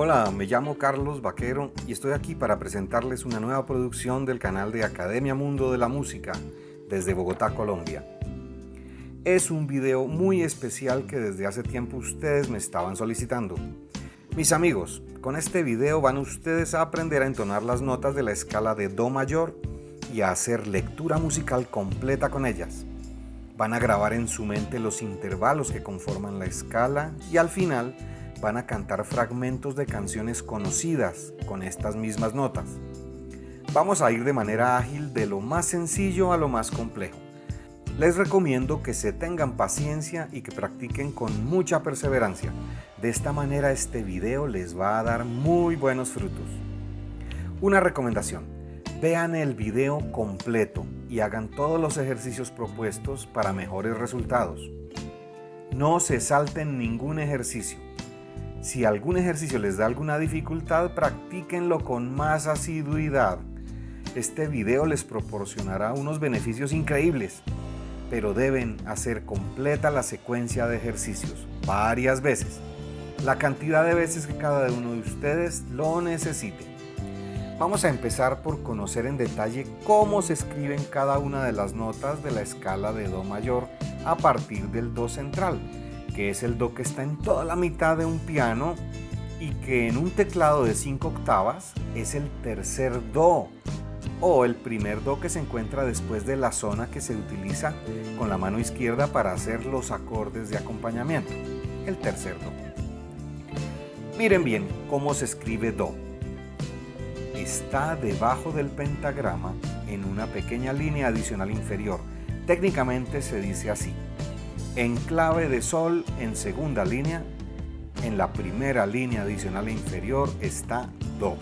Hola, me llamo Carlos Vaquero y estoy aquí para presentarles una nueva producción del canal de Academia Mundo de la Música desde Bogotá, Colombia. Es un video muy especial que desde hace tiempo ustedes me estaban solicitando. Mis amigos, con este video van ustedes a aprender a entonar las notas de la escala de Do mayor y a hacer lectura musical completa con ellas. Van a grabar en su mente los intervalos que conforman la escala y al final van a cantar fragmentos de canciones conocidas con estas mismas notas. Vamos a ir de manera ágil de lo más sencillo a lo más complejo. Les recomiendo que se tengan paciencia y que practiquen con mucha perseverancia. De esta manera este video les va a dar muy buenos frutos. Una recomendación, vean el video completo y hagan todos los ejercicios propuestos para mejores resultados. No se salten ningún ejercicio. Si algún ejercicio les da alguna dificultad, practíquenlo con más asiduidad. Este video les proporcionará unos beneficios increíbles pero deben hacer completa la secuencia de ejercicios varias veces, la cantidad de veces que cada uno de ustedes lo necesite. Vamos a empezar por conocer en detalle cómo se escriben cada una de las notas de la escala de Do mayor a partir del Do central, que es el Do que está en toda la mitad de un piano y que en un teclado de 5 octavas es el tercer Do o el primer do que se encuentra después de la zona que se utiliza con la mano izquierda para hacer los acordes de acompañamiento, el tercer do. Miren bien cómo se escribe do. Está debajo del pentagrama en una pequeña línea adicional inferior. Técnicamente se dice así. En clave de sol en segunda línea, en la primera línea adicional inferior está do.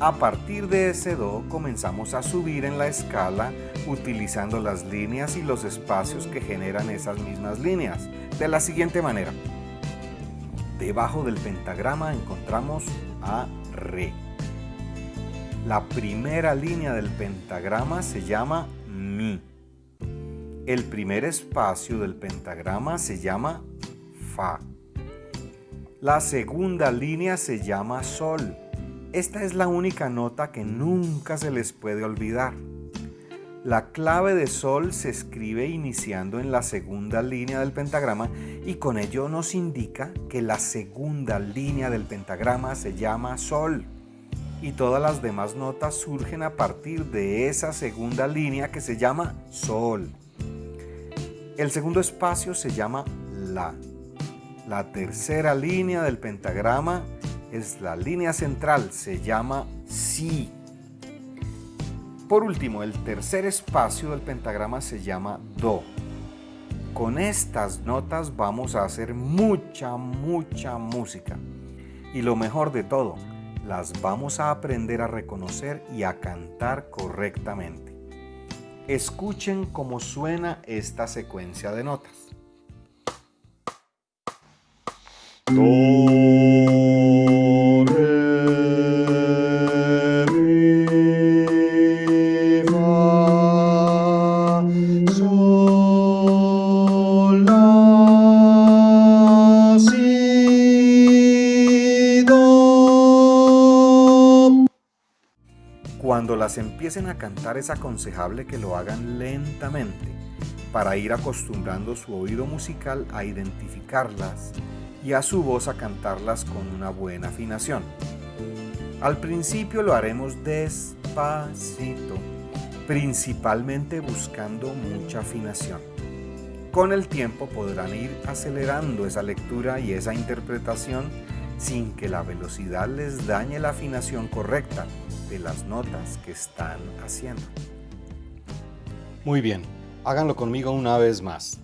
A partir de ese Do comenzamos a subir en la escala utilizando las líneas y los espacios que generan esas mismas líneas, de la siguiente manera. Debajo del pentagrama encontramos a Re. La primera línea del pentagrama se llama Mi. El primer espacio del pentagrama se llama Fa. La segunda línea se llama Sol. Esta es la única nota que nunca se les puede olvidar. La clave de sol se escribe iniciando en la segunda línea del pentagrama y con ello nos indica que la segunda línea del pentagrama se llama sol y todas las demás notas surgen a partir de esa segunda línea que se llama sol. El segundo espacio se llama la. La tercera línea del pentagrama es la línea central, se llama Si. Por último, el tercer espacio del pentagrama se llama Do. Con estas notas vamos a hacer mucha, mucha música. Y lo mejor de todo, las vamos a aprender a reconocer y a cantar correctamente. Escuchen cómo suena esta secuencia de notas. Cuando las empiecen a cantar es aconsejable que lo hagan lentamente para ir acostumbrando su oído musical a identificarlas y a su voz a cantarlas con una buena afinación. Al principio lo haremos despacito, principalmente buscando mucha afinación. Con el tiempo podrán ir acelerando esa lectura y esa interpretación sin que la velocidad les dañe la afinación correcta de las notas que están haciendo. Muy bien, háganlo conmigo una vez más.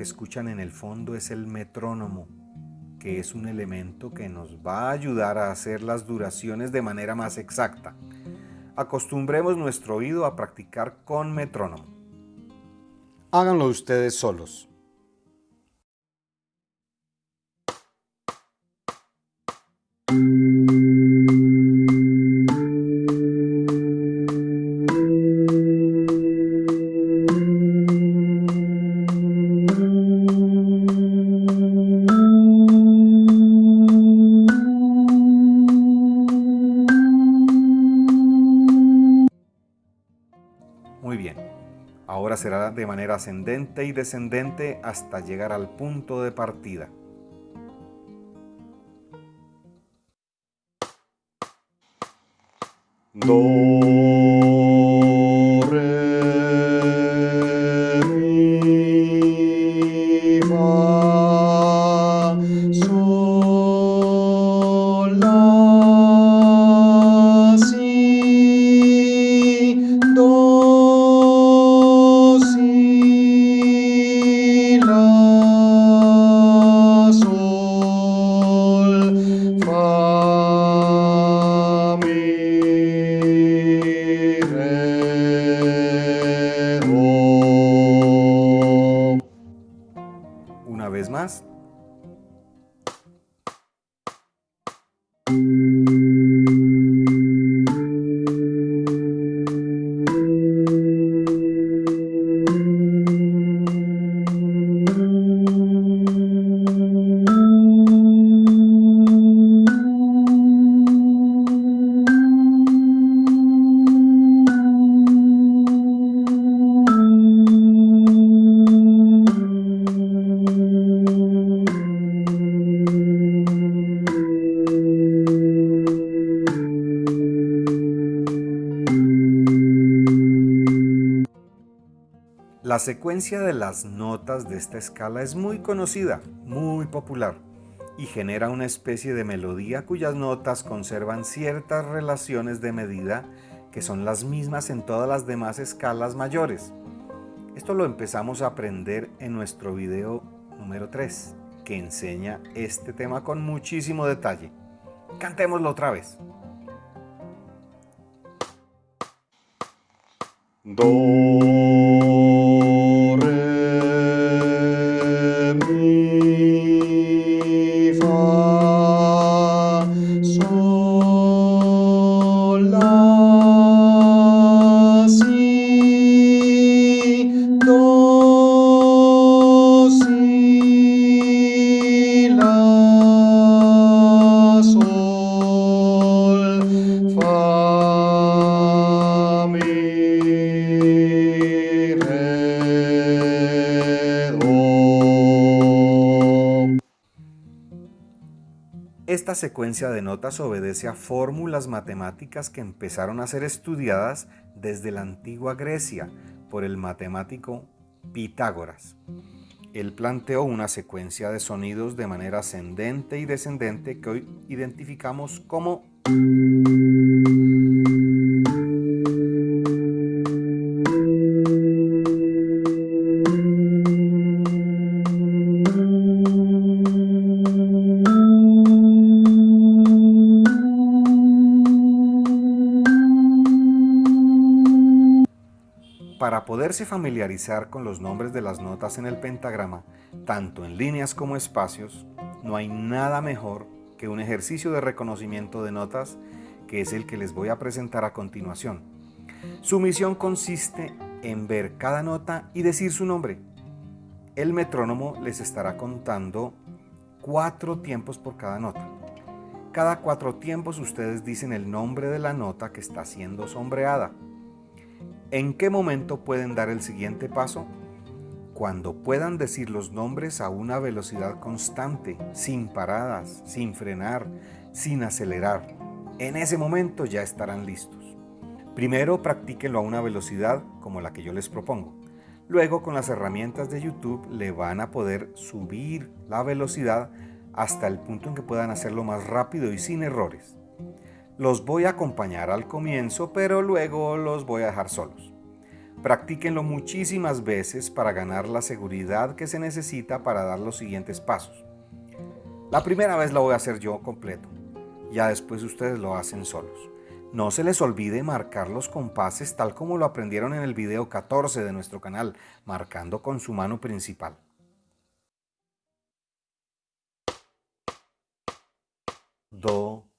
Que escuchan en el fondo es el metrónomo, que es un elemento que nos va a ayudar a hacer las duraciones de manera más exacta. acostumbremos nuestro oído a practicar con metrónomo. Háganlo ustedes solos. De manera ascendente y descendente hasta llegar al punto de partida. Do. La secuencia de las notas de esta escala es muy conocida, muy popular, y genera una especie de melodía cuyas notas conservan ciertas relaciones de medida que son las mismas en todas las demás escalas mayores. Esto lo empezamos a aprender en nuestro video número 3, que enseña este tema con muchísimo detalle. Cantémoslo otra vez. Do Esta secuencia de notas obedece a fórmulas matemáticas que empezaron a ser estudiadas desde la antigua Grecia por el matemático Pitágoras. Él planteó una secuencia de sonidos de manera ascendente y descendente que hoy identificamos como poderse familiarizar con los nombres de las notas en el pentagrama, tanto en líneas como espacios, no hay nada mejor que un ejercicio de reconocimiento de notas que es el que les voy a presentar a continuación. Su misión consiste en ver cada nota y decir su nombre. El metrónomo les estará contando cuatro tiempos por cada nota. Cada cuatro tiempos ustedes dicen el nombre de la nota que está siendo sombreada. ¿En qué momento pueden dar el siguiente paso? Cuando puedan decir los nombres a una velocidad constante, sin paradas, sin frenar, sin acelerar. En ese momento ya estarán listos. Primero practíquenlo a una velocidad como la que yo les propongo. Luego con las herramientas de YouTube le van a poder subir la velocidad hasta el punto en que puedan hacerlo más rápido y sin errores. Los voy a acompañar al comienzo, pero luego los voy a dejar solos. Practíquenlo muchísimas veces para ganar la seguridad que se necesita para dar los siguientes pasos. La primera vez lo voy a hacer yo completo, ya después ustedes lo hacen solos. No se les olvide marcar los compases tal como lo aprendieron en el video 14 de nuestro canal, marcando con su mano principal. Do,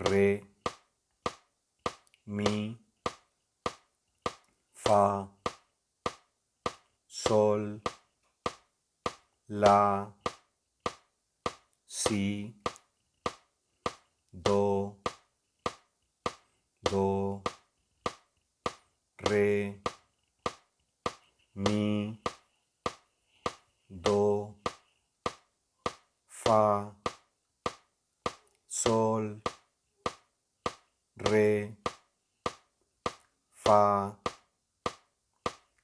Re, Mi, Fa, Sol, La, Si, Do, do, re, mi, do, fa, sol, re, fa,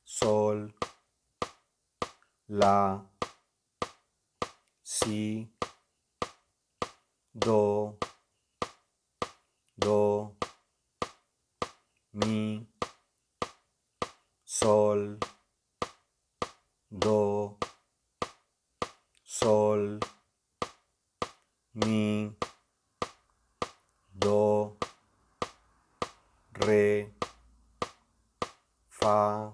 sol, la, si, do, do, mi, sol, do, sol, mi, do, re, fa,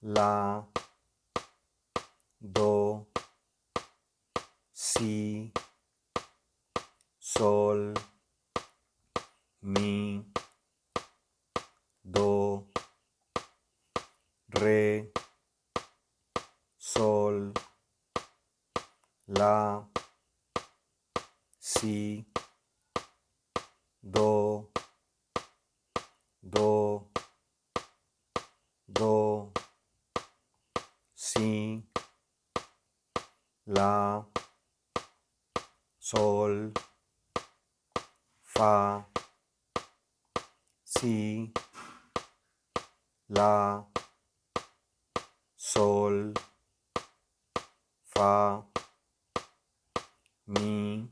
la, do, si, sol, mi, do, re, sol, la, si, do, do, do, si, la, sol, fa, si, la, sol, fa, mi,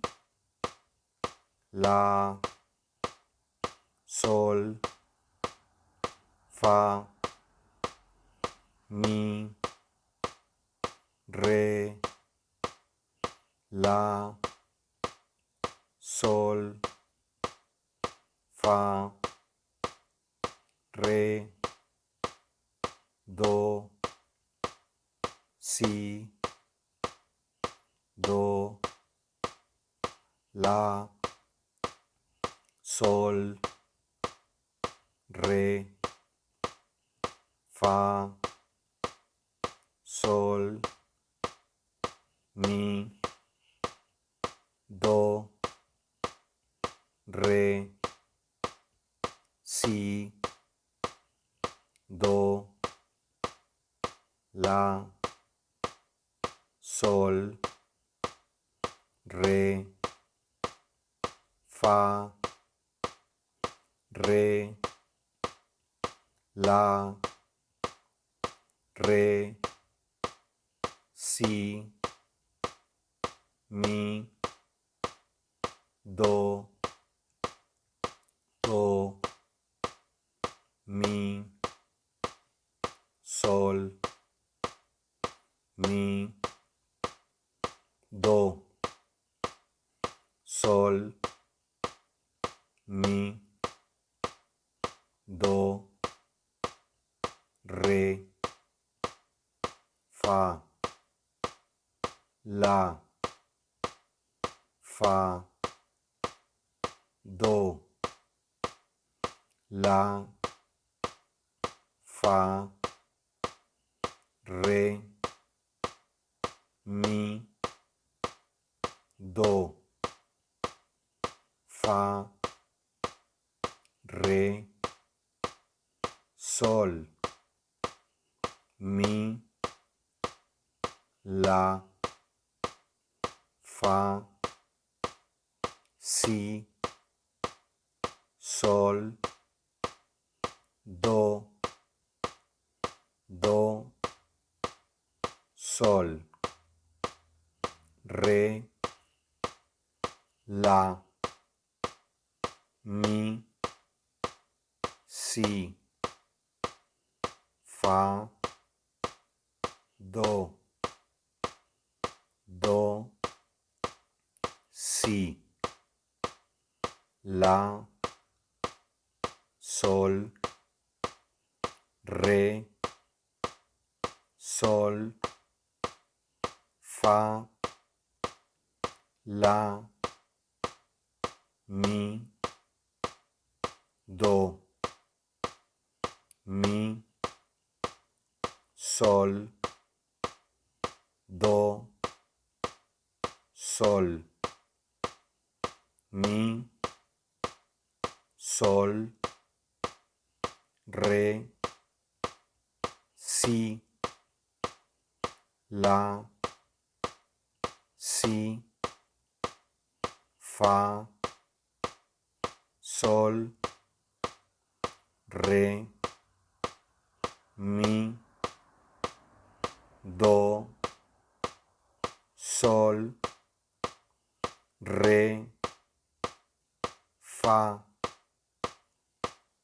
la, sol, fa, mi, re, la, sol, fa, re, do, si, do, la, sol, re, fa, sol, mi, do, re, si, do, la, sol, re, fa, re, la, re, si, mi, do, do, mi, sol, mi, do, sol, mi, do, re, fa, la, fa, do, la, fa, re, mi, do, fa, re, sol, mi, la, fa, si, sol, do, do, sol, re, la, mi, si, fa, do, do, si, la, sol, re, sol, fa, la, mi, do, mi, sol, do, sol, mi, sol, re, si, la, si, fa, sol, re, mi, do, sol, re, fa,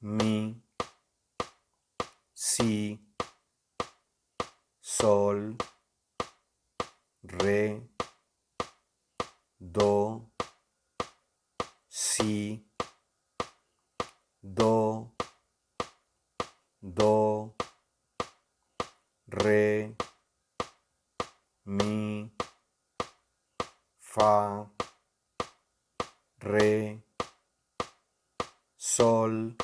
mi, si, sol, re, do, si, do, do, re, mi, fa, re, sol,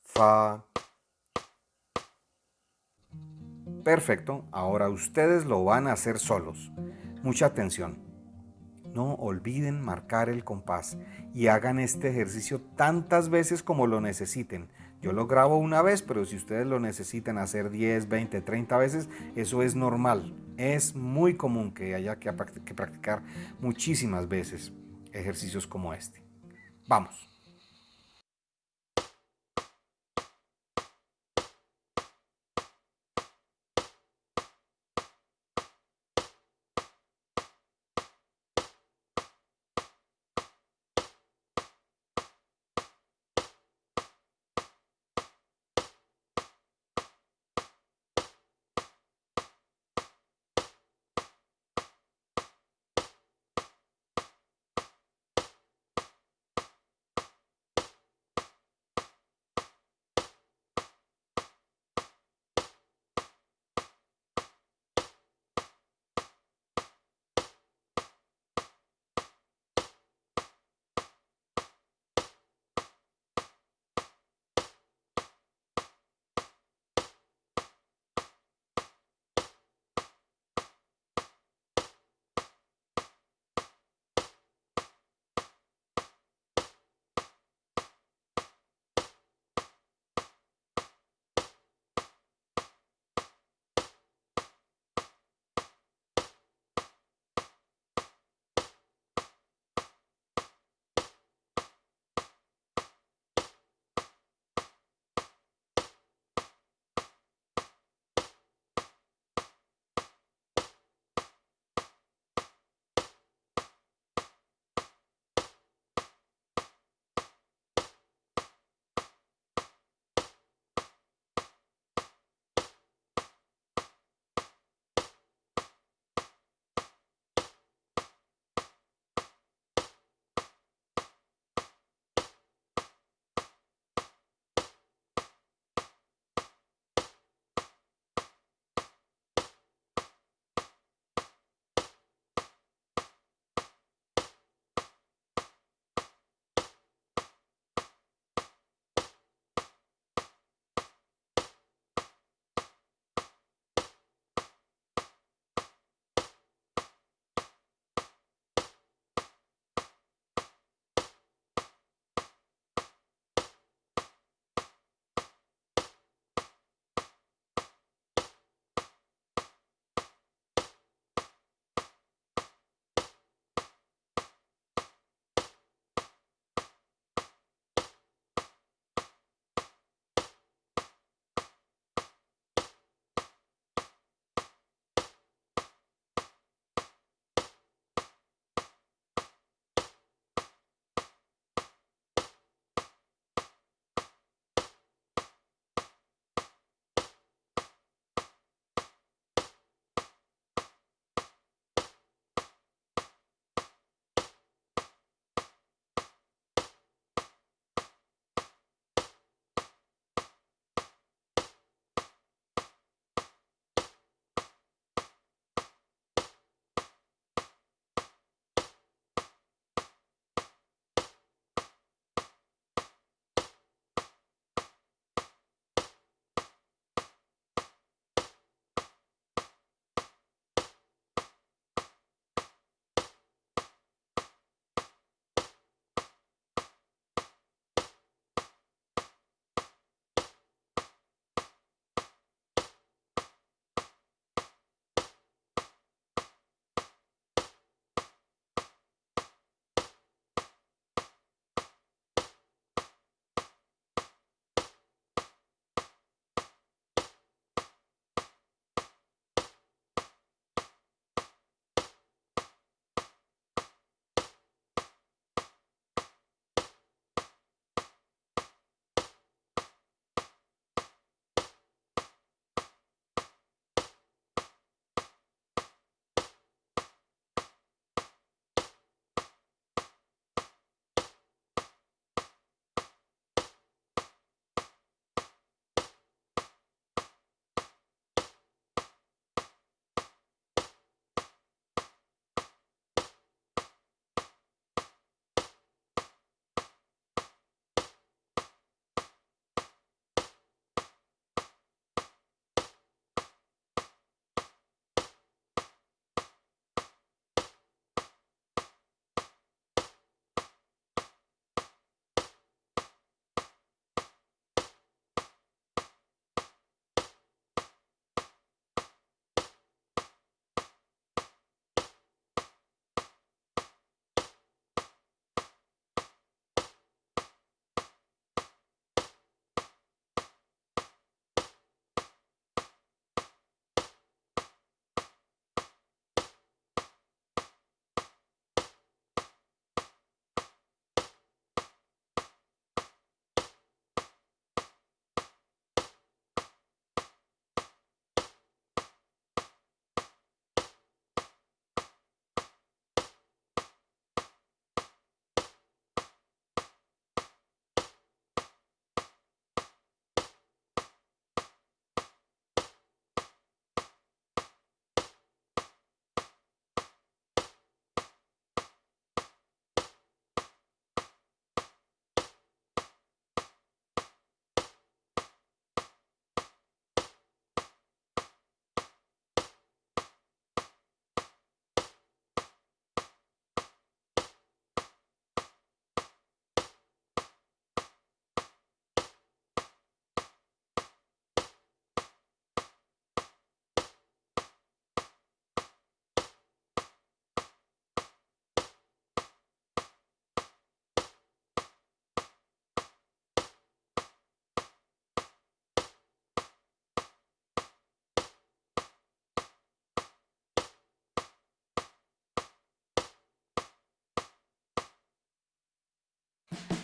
fa. Perfecto, ahora ustedes lo van a hacer solos. Mucha atención. No olviden marcar el compás y hagan este ejercicio tantas veces como lo necesiten. Yo lo grabo una vez, pero si ustedes lo necesitan hacer 10, 20, 30 veces, eso es normal. Es muy común que haya que practicar muchísimas veces ejercicios como este. Vamos.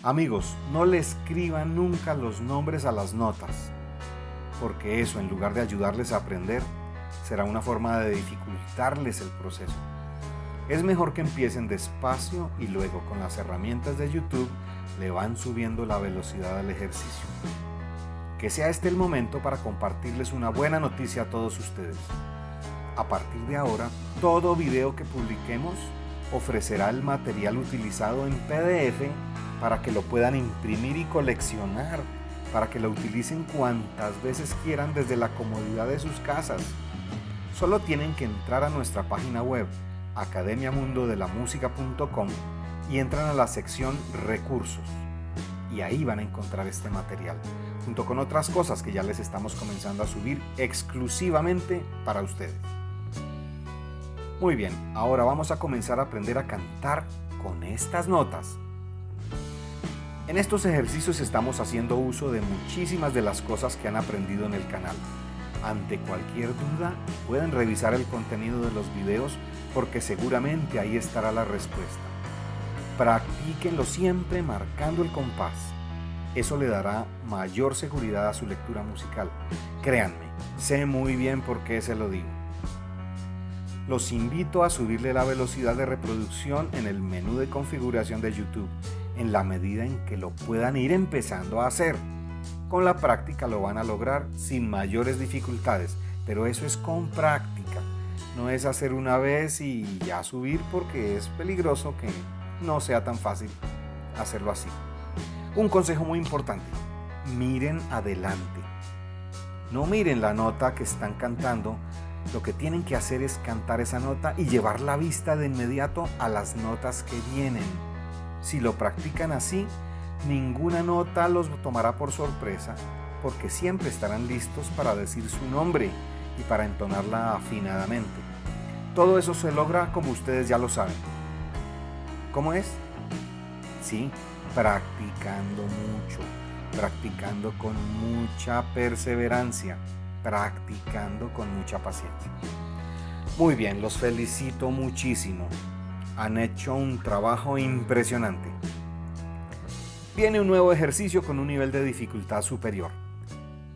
Amigos, no le escriban nunca los nombres a las notas, porque eso en lugar de ayudarles a aprender, será una forma de dificultarles el proceso. Es mejor que empiecen despacio y luego con las herramientas de YouTube le van subiendo la velocidad del ejercicio. Que sea este el momento para compartirles una buena noticia a todos ustedes. A partir de ahora, todo video que publiquemos ofrecerá el material utilizado en PDF para que lo puedan imprimir y coleccionar, para que lo utilicen cuantas veces quieran desde la comodidad de sus casas. Solo tienen que entrar a nuestra página web academiamundodelamusica.com y entran a la sección recursos y ahí van a encontrar este material, junto con otras cosas que ya les estamos comenzando a subir exclusivamente para ustedes. Muy bien, ahora vamos a comenzar a aprender a cantar con estas notas. En estos ejercicios estamos haciendo uso de muchísimas de las cosas que han aprendido en el canal. Ante cualquier duda, pueden revisar el contenido de los videos porque seguramente ahí estará la respuesta. Practíquenlo siempre marcando el compás. Eso le dará mayor seguridad a su lectura musical. Créanme, sé muy bien por qué se lo digo. Los invito a subirle la velocidad de reproducción en el menú de configuración de YouTube en la medida en que lo puedan ir empezando a hacer. Con la práctica lo van a lograr sin mayores dificultades, pero eso es con práctica. No es hacer una vez y ya subir porque es peligroso que no sea tan fácil hacerlo así. Un consejo muy importante, miren adelante. No miren la nota que están cantando, lo que tienen que hacer es cantar esa nota y llevar la vista de inmediato a las notas que vienen si lo practican así, ninguna nota los tomará por sorpresa porque siempre estarán listos para decir su nombre y para entonarla afinadamente. Todo eso se logra como ustedes ya lo saben. ¿Cómo es? Sí, practicando mucho, practicando con mucha perseverancia, practicando con mucha paciencia. Muy bien, los felicito muchísimo han hecho un trabajo impresionante. Viene un nuevo ejercicio con un nivel de dificultad superior.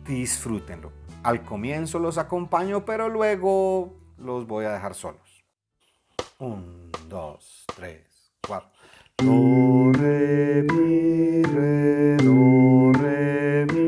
Disfrútenlo. Al comienzo los acompaño, pero luego los voy a dejar solos. Un, dos, tres, cuatro. Do, re, mi, re, do, re, mi,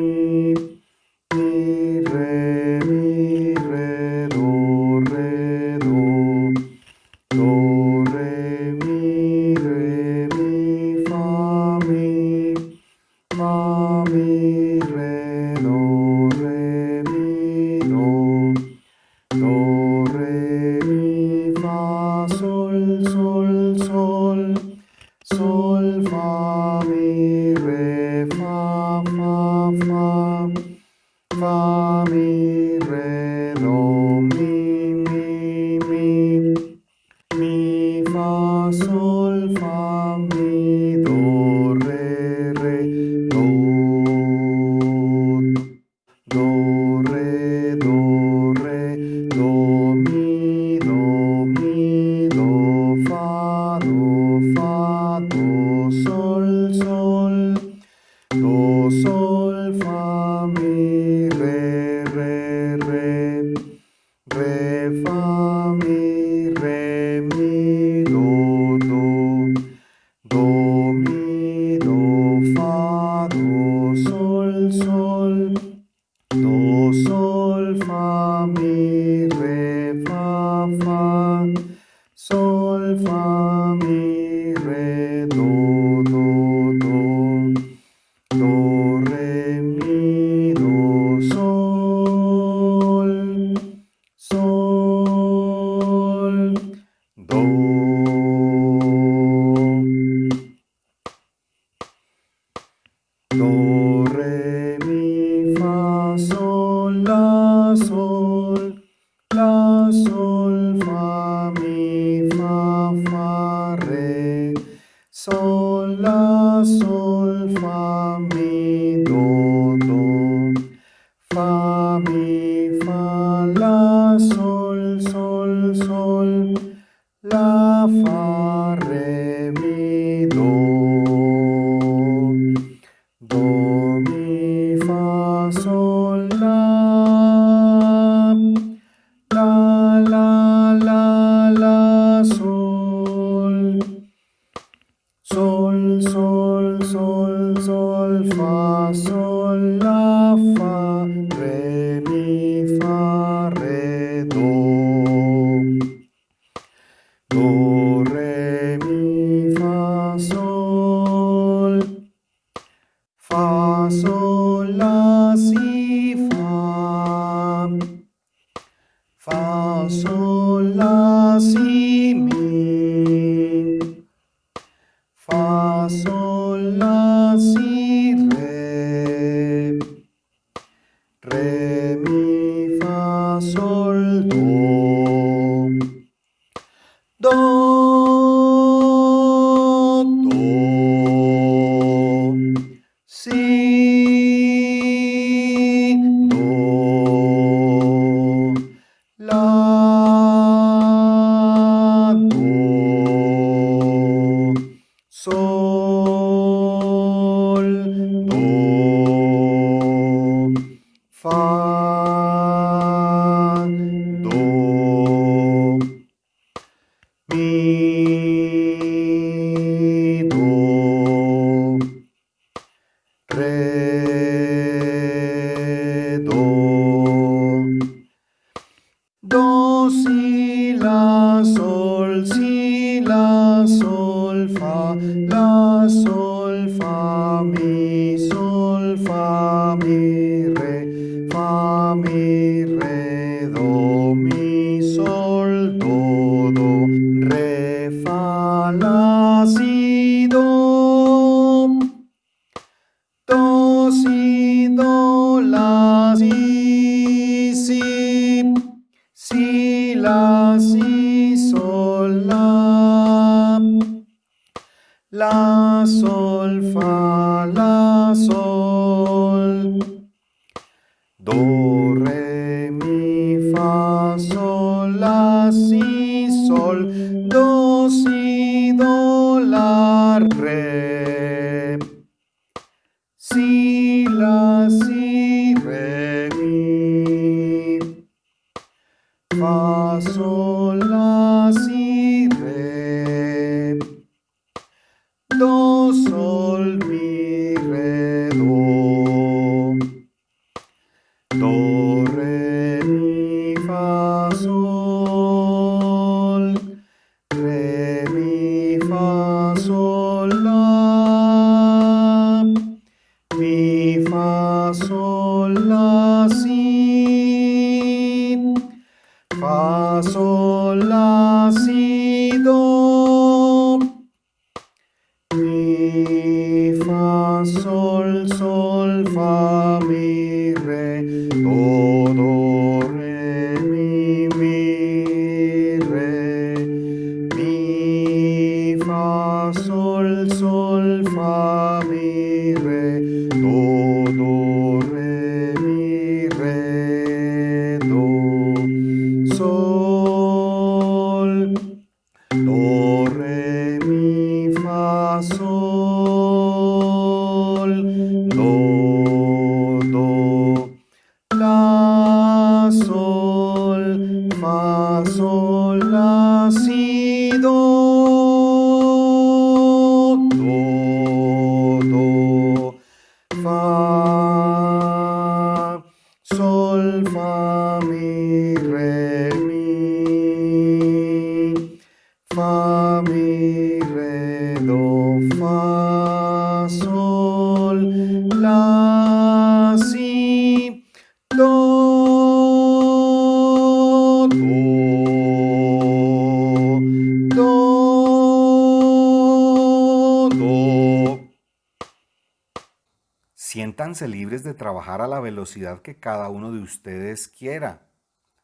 siéntanse libres de trabajar a la velocidad que cada uno de ustedes quiera,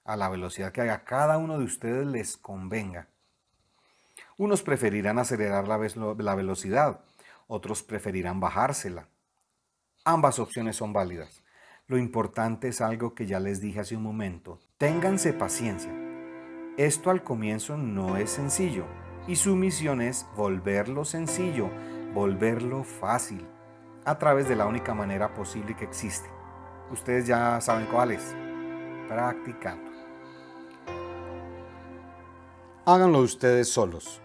a la velocidad que a cada uno de ustedes les convenga. Unos preferirán acelerar la, la velocidad, otros preferirán bajársela. Ambas opciones son válidas. Lo importante es algo que ya les dije hace un momento. Ténganse paciencia. Esto al comienzo no es sencillo y su misión es volverlo sencillo, volverlo fácil a través de la única manera posible que existe. Ustedes ya saben cuál es. Practicando. Háganlo ustedes solos.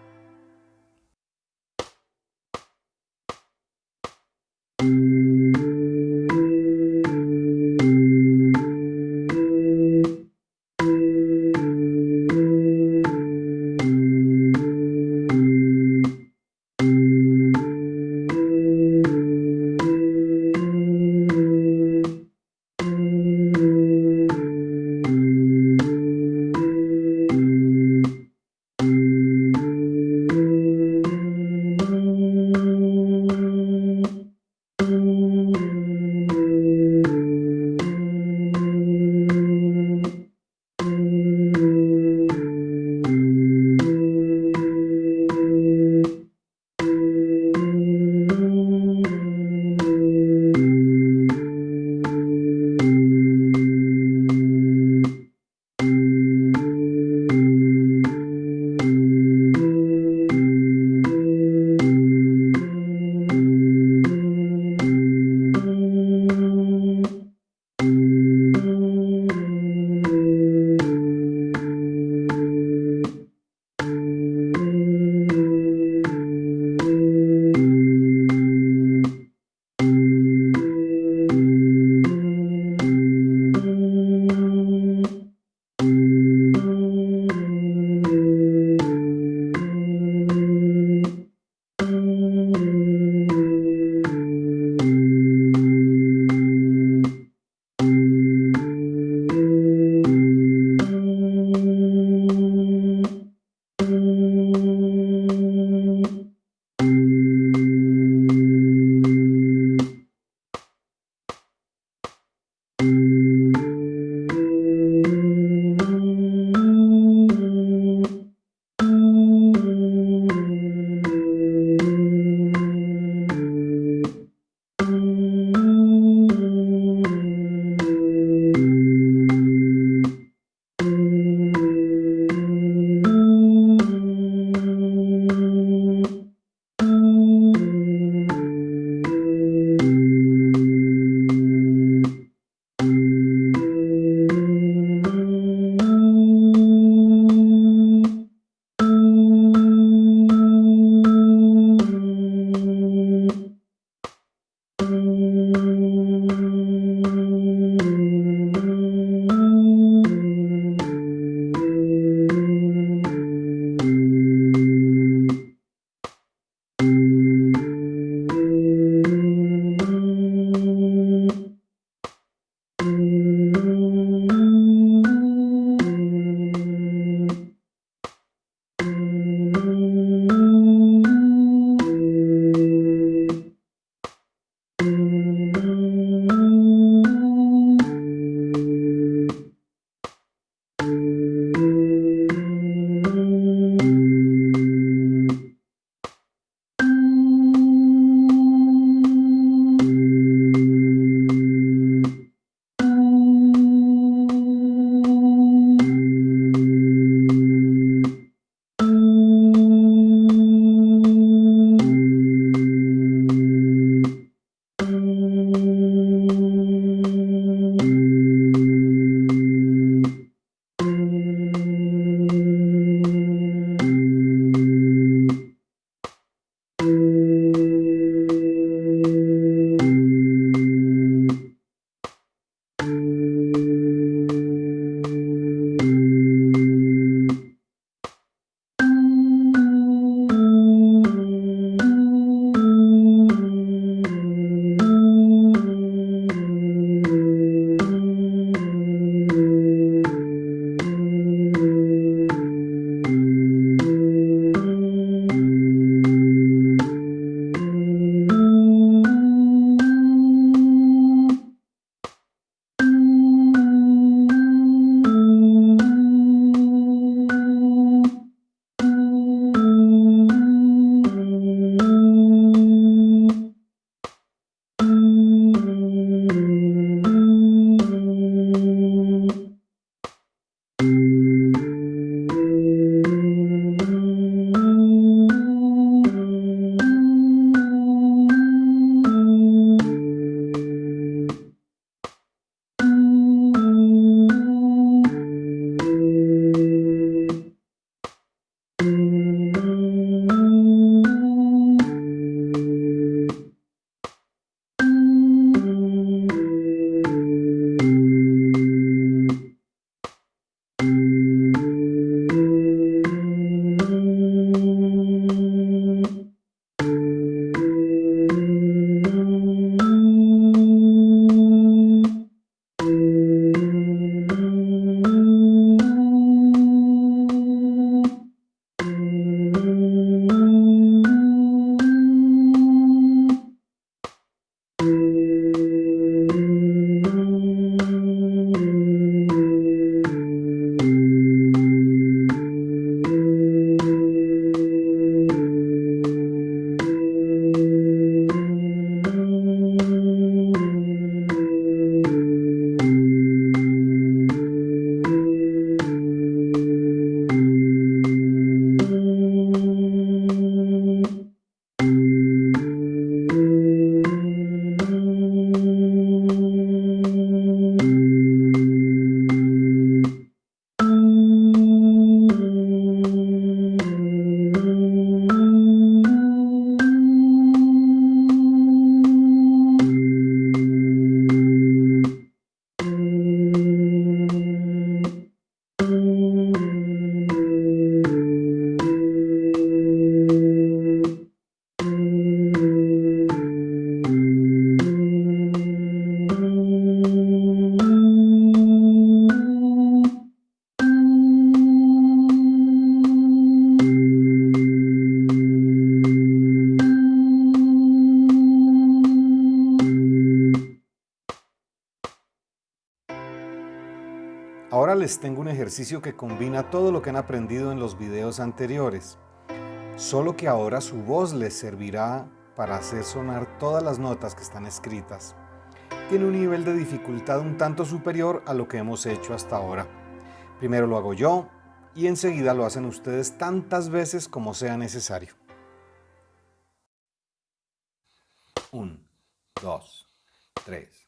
Tengo un ejercicio que combina todo lo que han aprendido en los videos anteriores, solo que ahora su voz les servirá para hacer sonar todas las notas que están escritas. Tiene un nivel de dificultad un tanto superior a lo que hemos hecho hasta ahora. Primero lo hago yo y enseguida lo hacen ustedes tantas veces como sea necesario. 1, 2, 3, 4.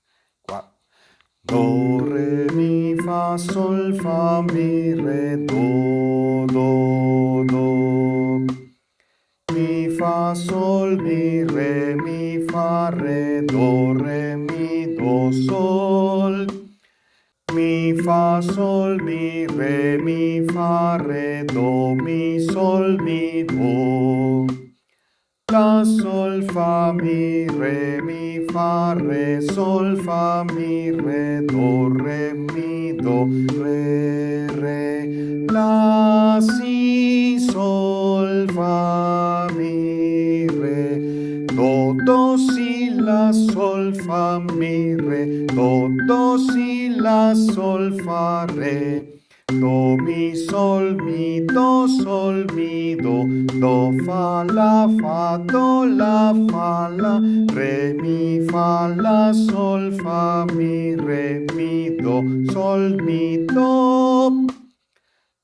Do, re, mi, fa, sol, fa, mi, re, do, do, do. Mi, fa, sol, mi, re, mi, fa, re, do, re, mi, do, sol. Mi, fa, sol, mi, re, mi, fa, re, do, mi, sol, mi, do. La, sol, fa, mi, re, mi, fa, re, sol, fa, mi, re, do, re, mi, do, re, re. La, si, sol, fa, mi, re. Do, do, si, la, sol, fa, mi, re. Do, do, si, la, sol, fa, re. Do, mi, sol, mi, do, sol, mi, do, do, fa, la, fa, do, la, fa, la, re, mi, fa, la, sol, fa, mi, re, mi, do, sol, mi, do.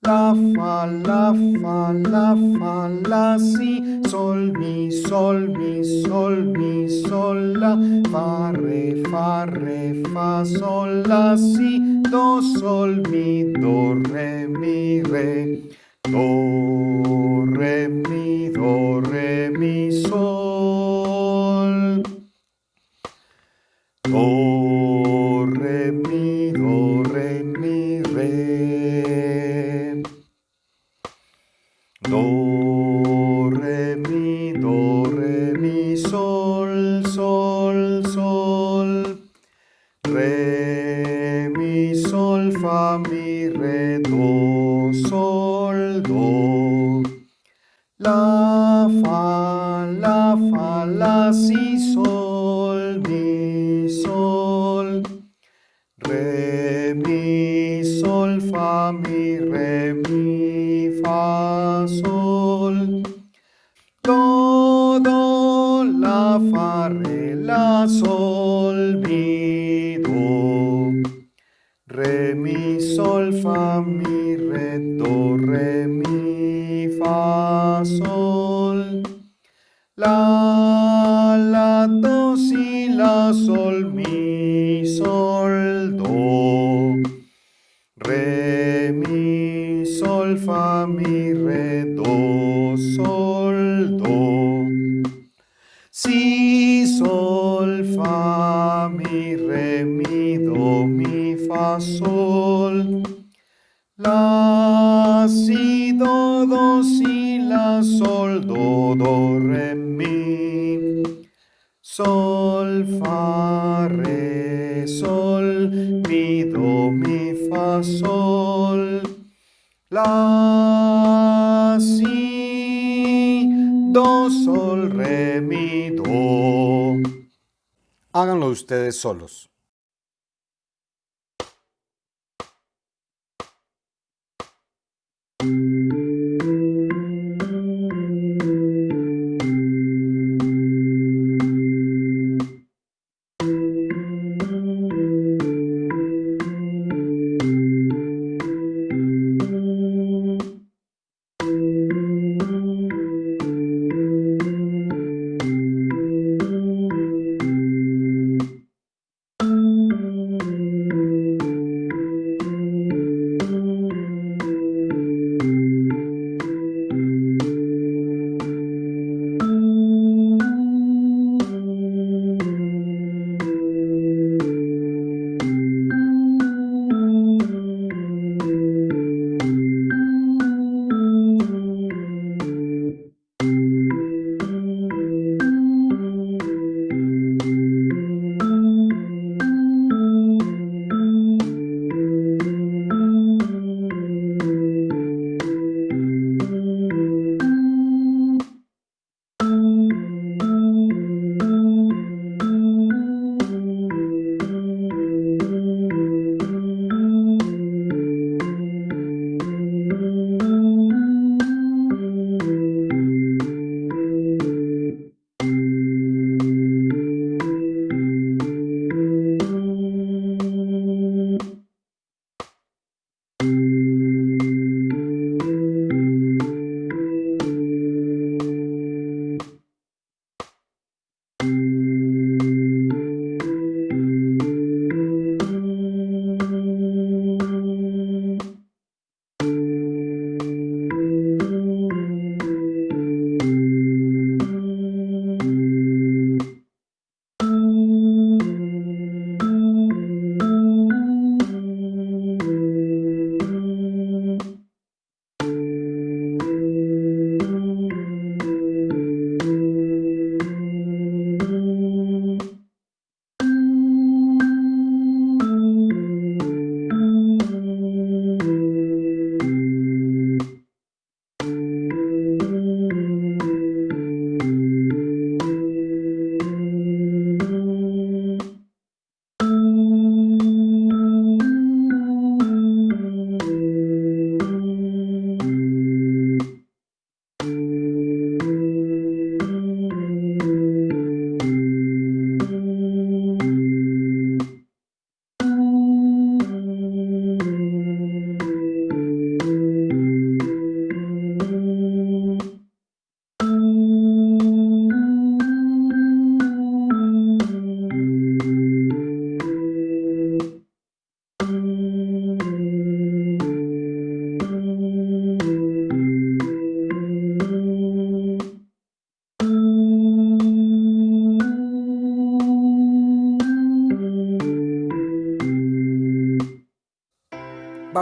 La, fa, la, fa, la, fa, la, si, sol, mi, sol, mi, sol, mi, sol, la, fa, re, fa, re, fa, sol, la, si, do, sol, mi, do, re, mi, re, do, re, mi, do, re, mi, sol, do, fa, ustedes solos.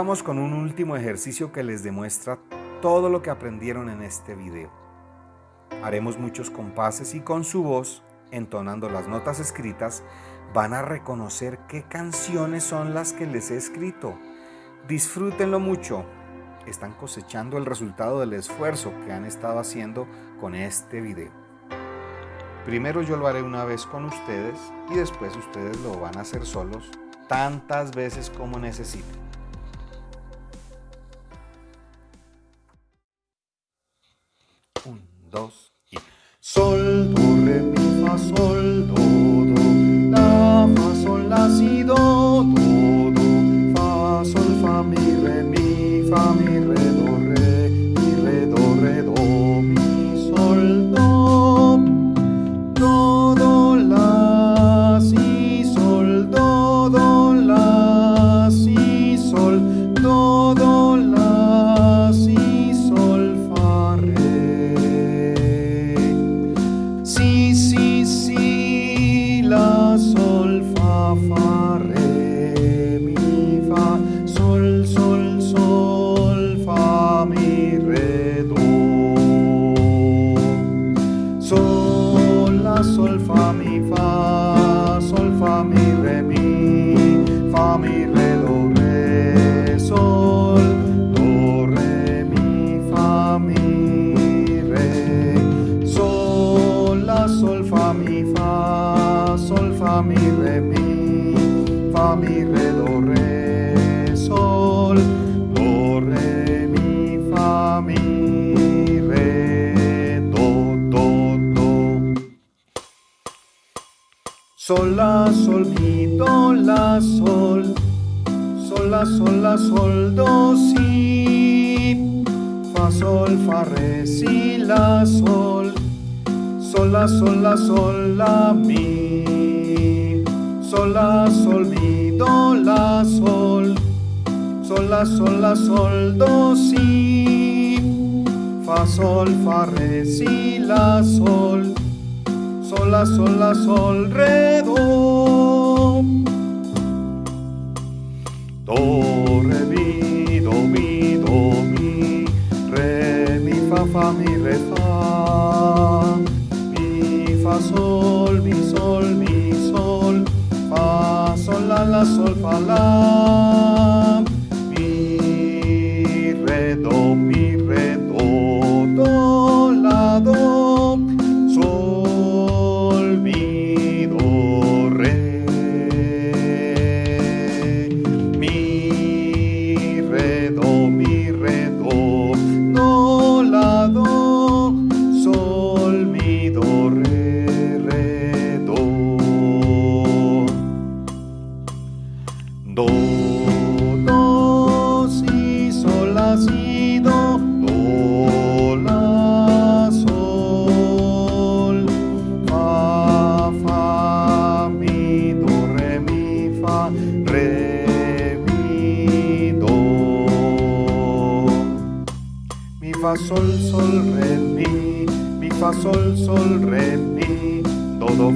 Vamos con un último ejercicio que les demuestra todo lo que aprendieron en este video. Haremos muchos compases y con su voz, entonando las notas escritas, van a reconocer qué canciones son las que les he escrito. Disfrútenlo mucho. Están cosechando el resultado del esfuerzo que han estado haciendo con este video. Primero yo lo haré una vez con ustedes y después ustedes lo van a hacer solos tantas veces como necesiten.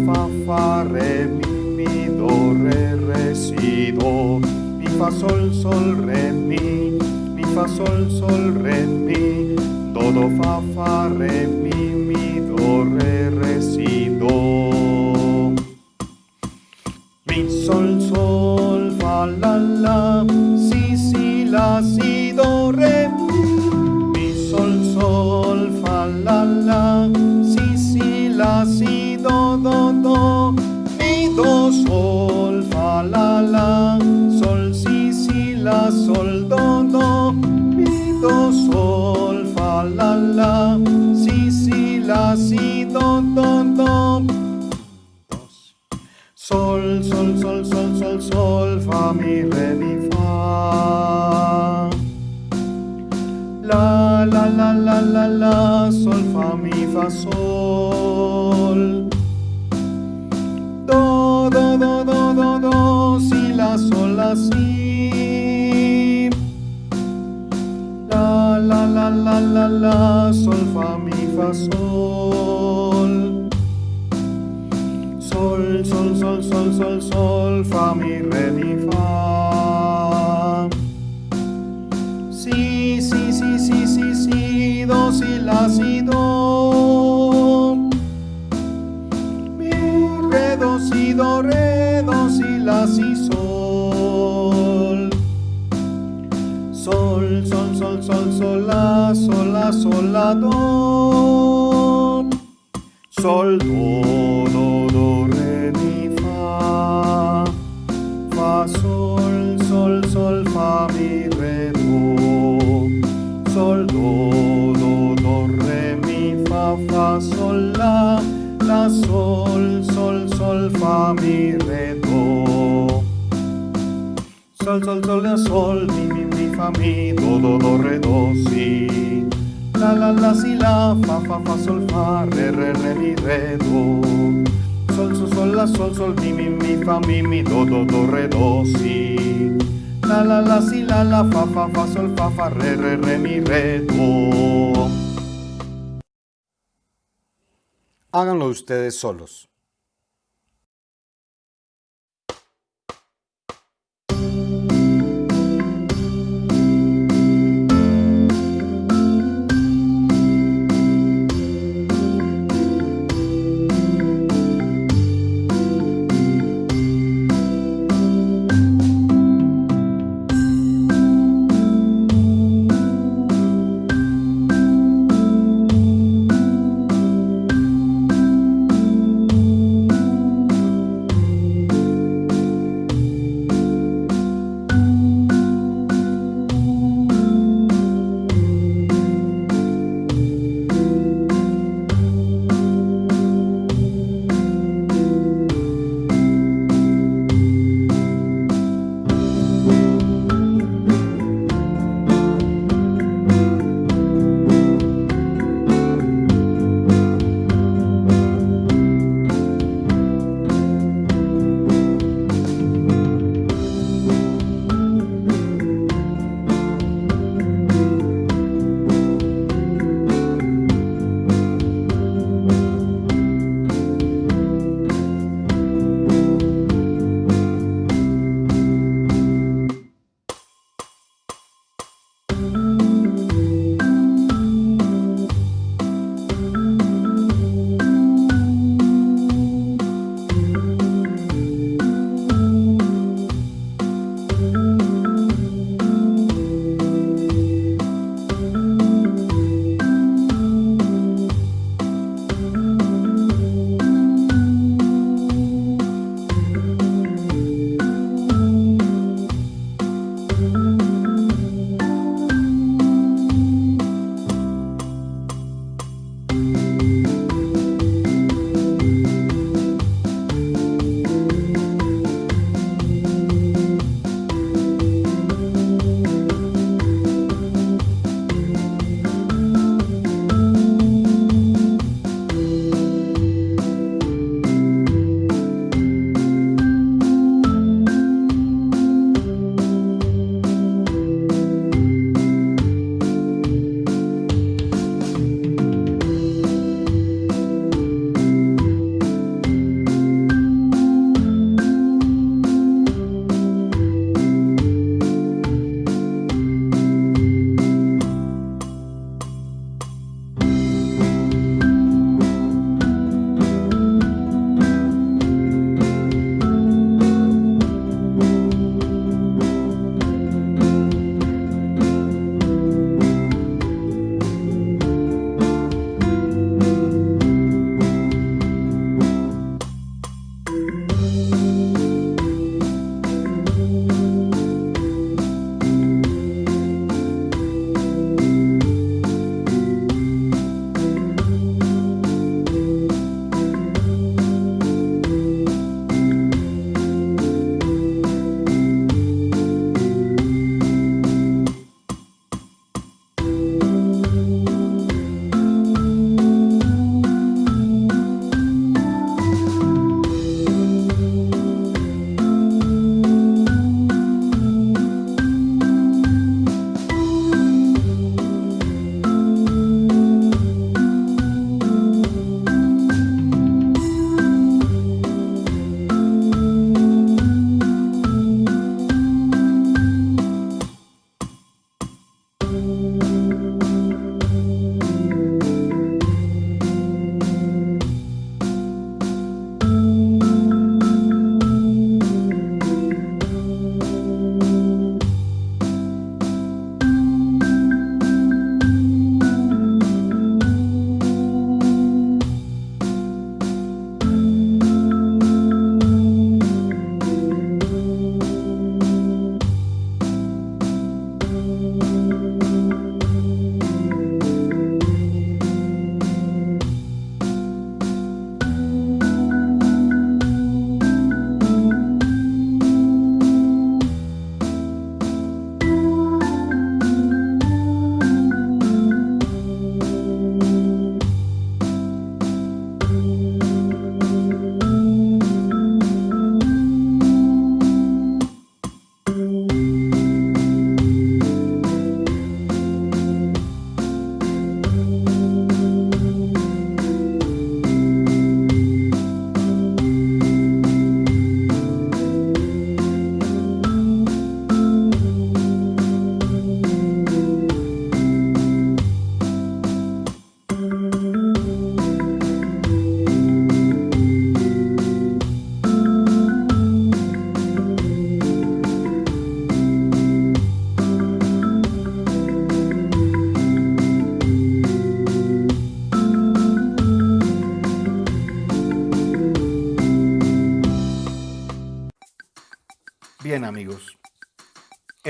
Fa, fa, re, mi, mi, do, re, re, si, do. Mi, fa, sol, sol, re, mi, mi, fa, sol, sol, re, mi, do, do, fa, fa, re, mi, mi, do, re, re, si, do. Sol, fa, mi, re, mi, fa. La, la, la, la, la, la, sol, fa, mi, fa, sol. Do, do, do, do, do, do, si, la, sol, la, si. La, la, la, la, la, la, sol, fa, mi, fa, sol. Sol, sol, sol, sol, fa, mi, re, mi, fa. Si, si, si, si, si, si, do, si, la, si, do. Mi, re, do, si, do, re, do, si, la, si, sol. Sol, sol, sol, sol, sol, la, sol, la, sol, la, do. Sol, do, do, do, do, re, mi, fa, fa, sol, la. La, sol, sol, sol, fa, mi, re, do. Sol, sol, sol, la, sol, mi, mi, mi, fa, mi, do, do, do, re, do, si. La, la, la, si, la, fa, fa, fa, sol, fa, re, re, re, mi, re, do. Sol, sol, sol, la, sol, sol, mi, mi, mi, fa, mi, mi, do, do, do, re, do, si. La, la, la, si, la, la, fa, fa, fa, sol, fa, fa, re, re, re, mi, re, do. Háganlo ustedes solos.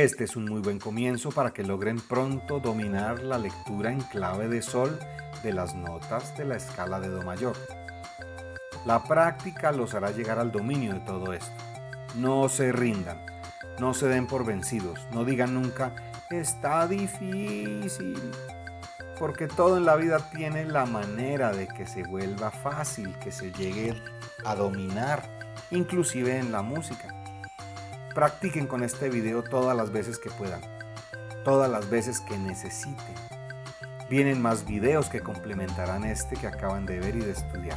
Este es un muy buen comienzo para que logren pronto dominar la lectura en clave de sol de las notas de la escala de Do mayor. La práctica los hará llegar al dominio de todo esto. No se rindan, no se den por vencidos, no digan nunca, está difícil, porque todo en la vida tiene la manera de que se vuelva fácil, que se llegue a dominar, inclusive en la música. Practiquen con este video todas las veces que puedan, todas las veces que necesiten. Vienen más videos que complementarán este que acaban de ver y de estudiar.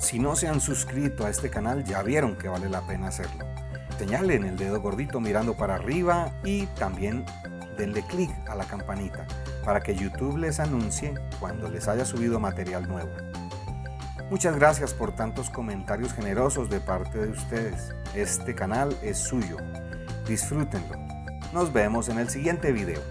Si no se han suscrito a este canal ya vieron que vale la pena hacerlo. Señalen el dedo gordito mirando para arriba y también denle clic a la campanita para que YouTube les anuncie cuando les haya subido material nuevo. Muchas gracias por tantos comentarios generosos de parte de ustedes. Este canal es suyo. Disfrútenlo. Nos vemos en el siguiente video.